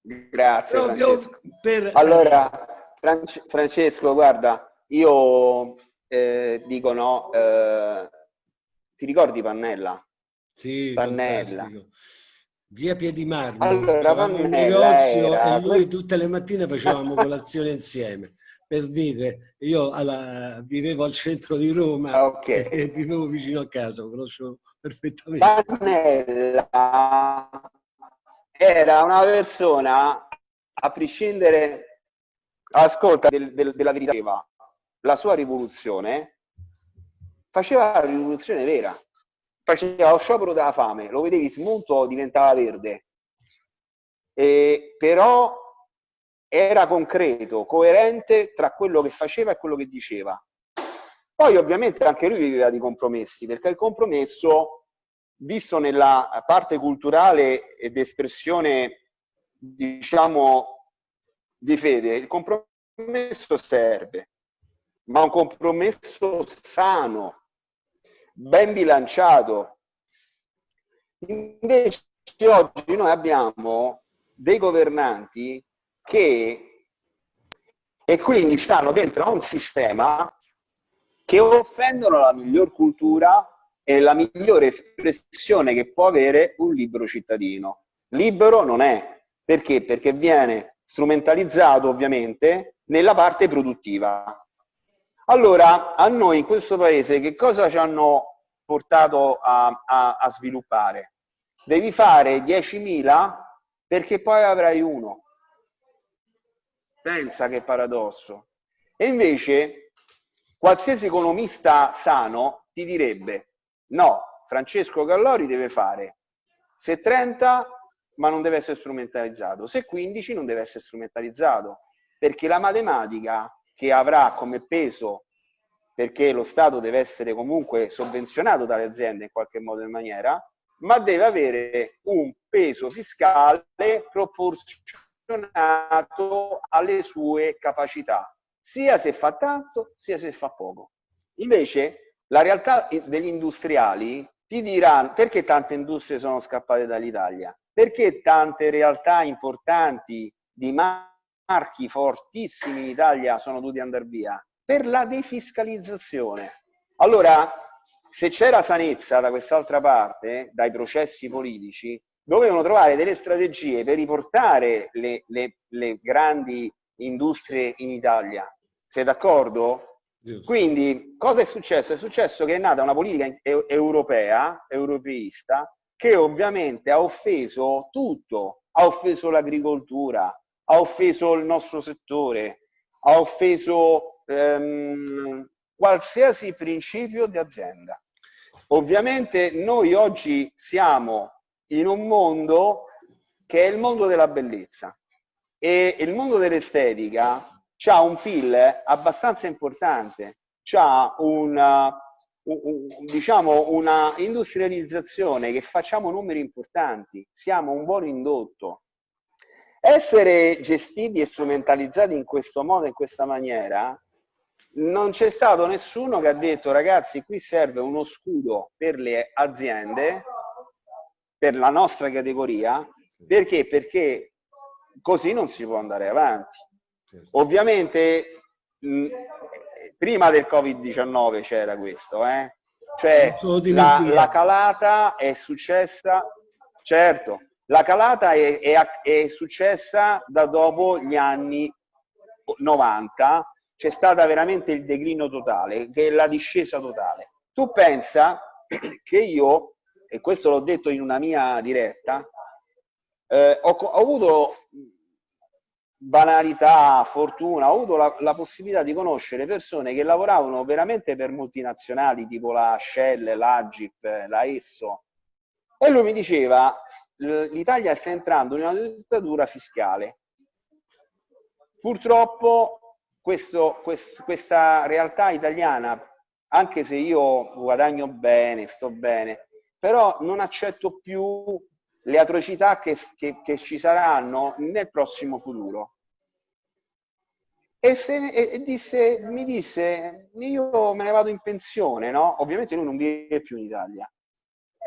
Grazie Francesco. Per... Allora, Francesco, guarda, io eh, dicono, eh, ti ricordi Pannella? Sì, Pannella. Via Piedimarmo, allora, Pannella un negozio era... e lui tutte le mattine facevamo colazione [laughs] insieme. Per dire, io alla, vivevo al centro di Roma ah, okay. [laughs] e vivevo vicino a casa, conoscevo perfettamente. Pannella era una persona, a prescindere, ascolta, del, del, della verità la sua rivoluzione, faceva la rivoluzione vera. Faceva lo sciopero della fame, lo vedevi smunto, diventava verde. E, però era concreto, coerente tra quello che faceva e quello che diceva. Poi ovviamente anche lui viveva di compromessi, perché il compromesso, visto nella parte culturale ed espressione, diciamo, di fede, il compromesso serve ma un compromesso sano, ben bilanciato. Invece oggi noi abbiamo dei governanti che e quindi stanno dentro a un sistema che offendono la miglior cultura e la migliore espressione che può avere un libero cittadino. Libero non è. Perché? Perché viene strumentalizzato ovviamente nella parte produttiva. Allora, a noi in questo paese che cosa ci hanno portato a, a, a sviluppare? Devi fare 10.000 perché poi avrai uno. Pensa che paradosso. E invece qualsiasi economista sano ti direbbe no, Francesco Gallori deve fare se 30 ma non deve essere strumentalizzato, se 15 non deve essere strumentalizzato, perché la matematica che avrà come peso, perché lo Stato deve essere comunque sovvenzionato dalle aziende in qualche modo e maniera, ma deve avere un peso fiscale proporzionato alle sue capacità, sia se fa tanto, sia se fa poco. Invece la realtà degli industriali ti diranno perché tante industrie sono scappate dall'Italia? Perché tante realtà importanti di marchi fortissimi in Italia sono dovuti andare via? Per la defiscalizzazione. Allora, se c'era sanezza da quest'altra parte, dai processi politici, dovevano trovare delle strategie per riportare le, le, le grandi industrie in Italia. Sei d'accordo? Quindi, cosa è successo? È successo che è nata una politica europea, europeista, che ovviamente ha offeso tutto, ha offeso l'agricoltura, ha offeso il nostro settore, ha offeso ehm, qualsiasi principio di azienda. Ovviamente noi oggi siamo in un mondo che è il mondo della bellezza e il mondo dell'estetica ha un PIL abbastanza importante, ha una, un, diciamo una industrializzazione che facciamo numeri importanti, siamo un buon indotto, essere gestiti e strumentalizzati in questo modo, in questa maniera, non c'è stato nessuno che ha detto ragazzi qui serve uno scudo per le aziende, per la nostra categoria, perché? Perché così non si può andare avanti. Ovviamente mh, prima del Covid-19 c'era questo, eh? cioè la, la calata è successa, certo, la calata è, è, è successa da dopo gli anni 90, c'è stata veramente il declino totale, che è la discesa totale. Tu pensa [clears throat] che io, e questo l'ho detto in una mia diretta, eh, ho, ho, avuto banalità, fortuna, ho avuto la, la, possibilità di conoscere persone che lavoravano veramente per multinazionali tipo la Shell, l'Agip, la Esso, e lui mi diceva l'Italia sta entrando in una dittatura fiscale. Purtroppo questo, quest, questa realtà italiana, anche se io guadagno bene, sto bene, però non accetto più le atrocità che, che, che ci saranno nel prossimo futuro. E, se, e, disse, mi disse, io me ne vado in pensione, no? Ovviamente lui non vive più in Italia.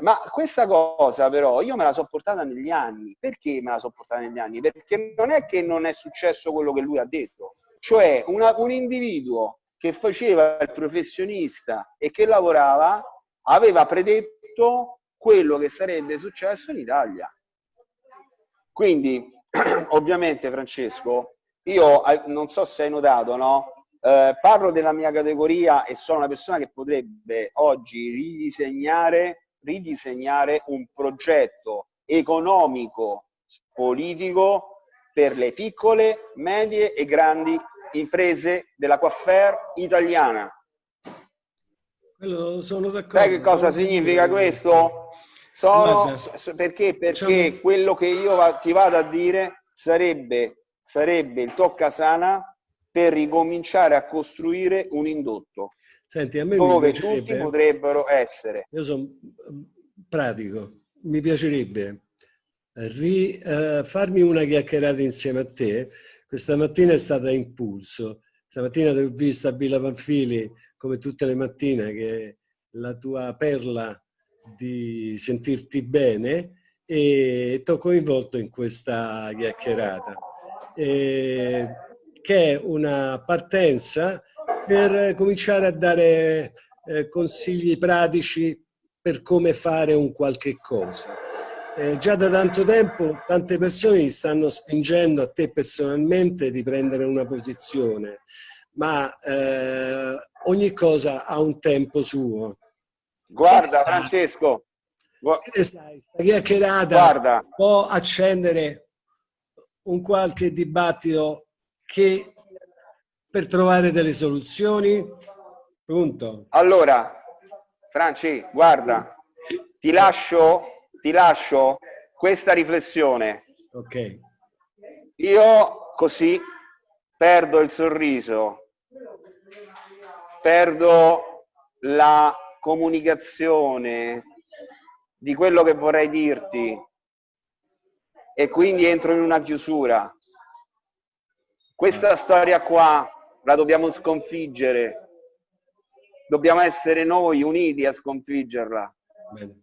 Ma questa cosa però io me la so portata negli anni. Perché me la so portata negli anni? Perché non è che non è successo quello che lui ha detto. Cioè una, un individuo che faceva il professionista e che lavorava aveva predetto quello che sarebbe successo in Italia. Quindi, [clears throat] ovviamente Francesco, io eh, non so se hai notato, no? Eh, parlo della mia categoria e sono una persona che potrebbe oggi ridisegnare, ridisegnare un progetto economico, politico per le piccole, medie e grandi imprese della coiffer italiana. Quello sono d'accordo. Sai che cosa significa questo? Sono, perché perché quello che io ti vado a dire sarebbe sarebbe il toccasana per ricominciare a costruire un indotto Senti, a me dove tutti potrebbero essere. Io sono pratico, mi piacerebbe ri, uh, farmi una chiacchierata insieme a te. Questa mattina è stata impulso. Stamattina ti ho visto a Villa Panfili, come tutte le mattine, che la tua perla di sentirti bene e ti ho coinvolto in questa chiacchierata eh, che è una partenza per cominciare a dare eh, consigli pratici per come fare un qualche cosa. Eh, già da tanto tempo tante persone mi stanno spingendo a te personalmente di prendere una posizione, ma eh, ogni cosa ha un tempo suo. Guarda Francesco, questa chiacchierata Guarda. può accendere un qualche dibattito che per trovare delle soluzioni? Punto. Allora, Franci, guarda, ti lascio, ti lascio questa riflessione. Ok. Io così perdo il sorriso, perdo la comunicazione di quello che vorrei dirti, e quindi entro in una chiusura. Questa storia qua la dobbiamo sconfiggere. Dobbiamo essere noi uniti a sconfiggerla. Bene.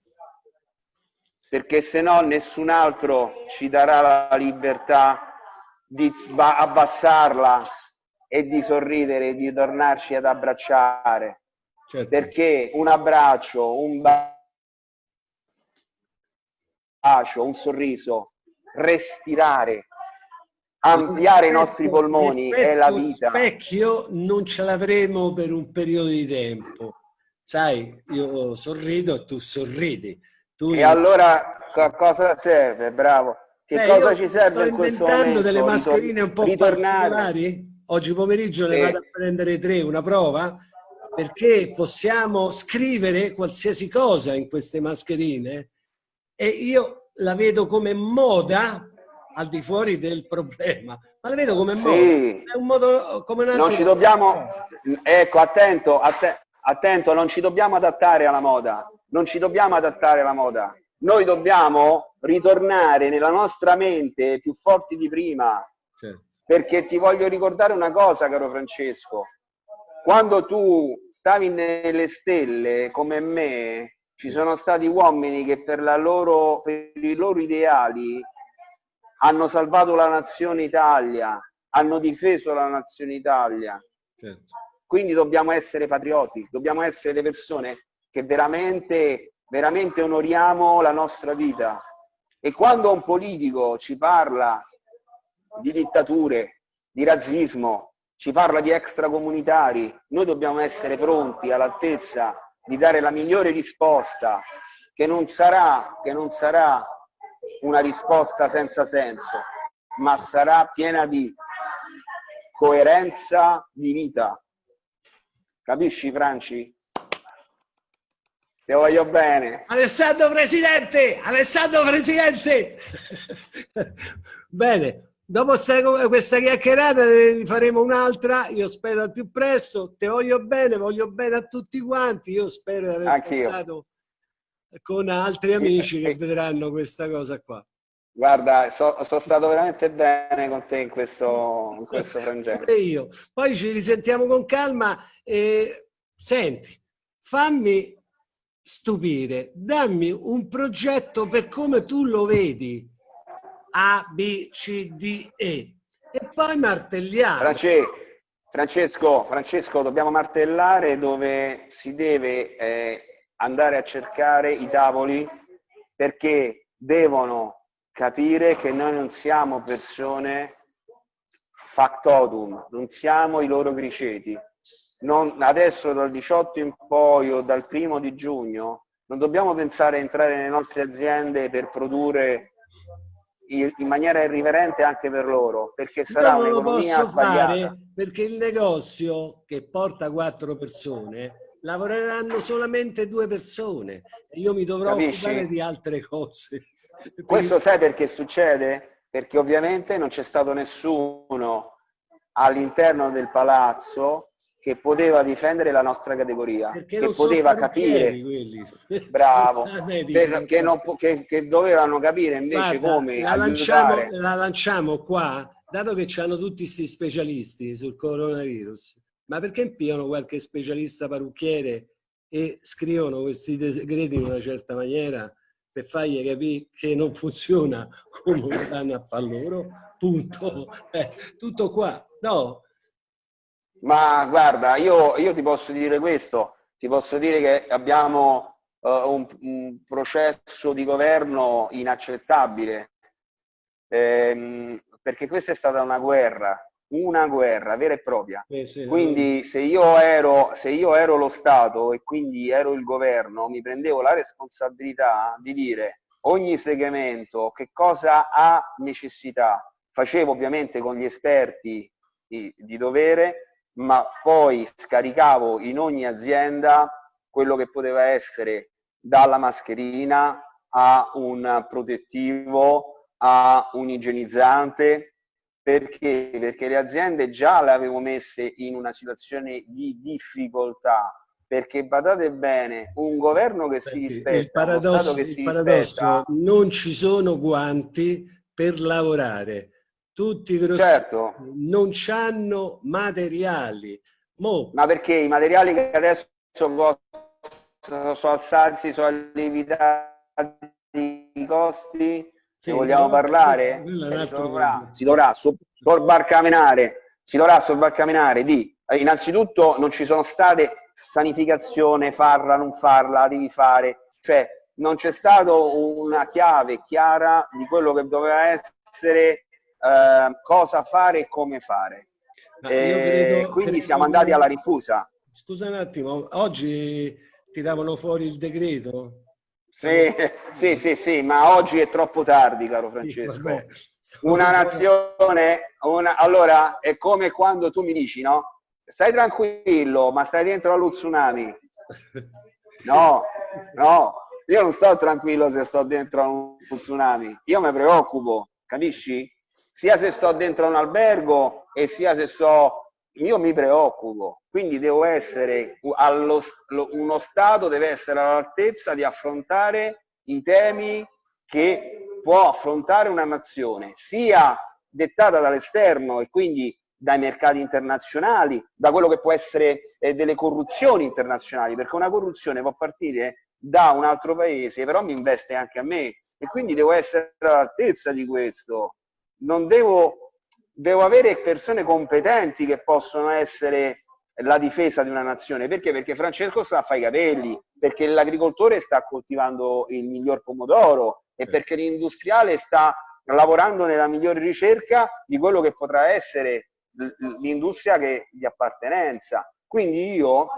Perché se no nessun altro ci darà la libertà di abbassarla e di sorridere e di tornarci ad abbracciare. Certo. Perché un abbraccio, un bacio, un sorriso respirare, ampliare i nostri polmoni è la vita. specchio non ce l'avremo per un periodo di tempo. Sai, io sorrido e tu sorridi. Tu e io... allora cosa serve? Bravo. Che Beh, cosa ci serve in questo momento? delle mascherine un po' ritornare. particolari. Oggi pomeriggio ne vado a prendere tre, una prova, perché possiamo scrivere qualsiasi cosa in queste mascherine e io la vedo come moda al di fuori del problema, ma la vedo come. Sì. È un modo come un altro. Non ci dobbiamo, ecco, attento, att attento, non ci dobbiamo adattare alla moda, non ci dobbiamo adattare alla moda. Noi dobbiamo ritornare nella nostra mente più forti di prima. Certo. Perché ti voglio ricordare una cosa, caro Francesco. Quando tu stavi nelle stelle come me, ci sono stati uomini che per, loro, per i loro ideali hanno salvato la nazione Italia, hanno difeso la nazione Italia. Certo. Quindi dobbiamo essere patrioti, dobbiamo essere le persone che veramente, veramente onoriamo la nostra vita. E quando un politico ci parla di dittature, di razzismo, ci parla di extracomunitari, noi dobbiamo essere pronti all'altezza di dare la migliore risposta, che non sarà, che non sarà una risposta senza senso, ma sarà piena di coerenza di vita. Capisci, Franci? Ti voglio bene. Alessandro Presidente! Alessandro Presidente! [laughs] bene, dopo questa chiacchierata ne faremo un'altra, io spero al più presto. Ti voglio bene, voglio bene a tutti quanti. Io spero di aver passato con altri [laughs] amici che vedranno questa cosa qua. Guarda, so, sono stato veramente bene con te in questo, in questo frangente. io. Poi ci risentiamo con calma e senti, fammi stupire, dammi un progetto per come tu lo vedi, A, B, C, D, E, e poi martelliamo. Francesco, Francesco, dobbiamo martellare dove si deve eh, andare a cercare i tavoli perché devono capire che noi non siamo persone factotum, non siamo i loro griceti non, adesso dal 18 in poi o dal primo di giugno non dobbiamo pensare a entrare nelle nostre aziende per produrre in maniera irriverente anche per loro perché sarà lo posso fare? Perché il negozio che porta quattro persone lavoreranno solamente due persone e io mi dovrò Capisci? occupare di altre cose. [laughs] Questo sai perché succede? perché ovviamente non c'è stato nessuno all'interno del palazzo che poteva difendere la nostra categoria, Perché che poteva capire, [laughs] bravo, [laughs] ah, per, che, non, che, che, dovevano capire invece Guarda, come la lanciamo, la lanciamo qua, dato che hanno tutti questi specialisti sul coronavirus, ma perché impiano qualche specialista parrucchiere e scrivono questi decreti in una certa maniera per fargli capire che non funziona come stanno a far loro, punto, eh, tutto qua. No, ma guarda, io, io, ti posso dire questo, ti posso dire che abbiamo uh, un, un, processo di governo inaccettabile, ehm, perché questa è stata una guerra, una guerra vera e propria. Eh sì, quindi se io, ero, se io ero lo Stato e quindi ero il governo, mi prendevo la responsabilità di dire ogni segmento che cosa ha necessità. Facevo ovviamente con gli esperti di, di dovere, ma poi scaricavo in ogni azienda quello che poteva essere dalla mascherina a un protettivo a un igienizzante perché? Perché le aziende già le avevo messe in una situazione di difficoltà perché badate bene, un governo che si rispetta, il paradosso, che si rispetta, non ci sono guanti per lavorare tutti grossi certo. non hanno materiali. Mo. Ma perché i materiali che adesso possono sono alzarsi, sono lievitati i costi, ne vogliamo parlare? Si dovrà, si dovrà sorbarcamenare, si dovrà sorbarcamenare di, eh, innanzitutto non ci sono state sanificazione, farla, non farla, devi fare, cioè non c'è stata una chiave chiara di quello che doveva essere eh, cosa fare e come fare. E credo, quindi credo siamo andati alla rifusa. Scusa un attimo, oggi tiravano fuori il decreto? Sì, [laughs] sì, sì, sì, ma oggi è troppo tardi, caro Francesco. Una nazione, una... allora è come quando tu mi dici, no? Stai tranquillo, ma stai dentro allo tsunami. No, no, io non sto tranquillo se sto dentro a un tsunami, io mi preoccupo, capisci? sia se sto dentro un albergo e sia se sto io mi preoccupo quindi devo essere allo, uno stato deve essere all'altezza di affrontare i temi che può affrontare una nazione sia dettata dall'esterno e quindi dai mercati internazionali, da quello che può essere eh, delle corruzioni internazionali, perché una corruzione può partire da un altro paese, però mi investe anche a me e quindi devo essere all'altezza di questo. Non devo, devo avere persone competenti che possono essere la difesa di una nazione. Perché? Perché Francesco sta a fare i capelli, perché l'agricoltore sta coltivando il miglior pomodoro e perché l'industriale sta lavorando nella migliore ricerca di quello che potrà essere l'industria di appartenenza. Quindi io,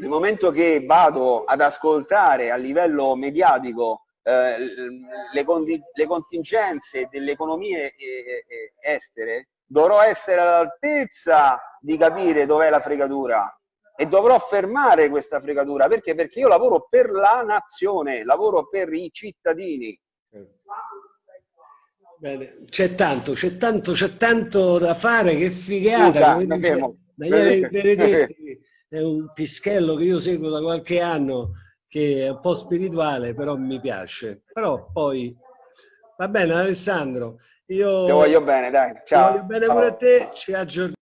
nel momento che vado ad ascoltare a livello mediatico eh, le, le, contingenze delle economie eh, eh, estere, dovrò essere all'altezza di capire dov'è la fregatura. e dovrò fermare questa fregatura perché? Perché io lavoro per la nazione, lavoro per i cittadini. Bene, c'è tanto, c'è tanto, c'è tanto da fare, che figata. Scusa, dice, Daniele Benedetti è un pischello che io seguo da qualche anno, che è un po' spirituale, però mi piace. Però poi, va bene Alessandro, io... Ti voglio bene, dai, ciao. Ti voglio bene pure a te, ci aggiorniamo.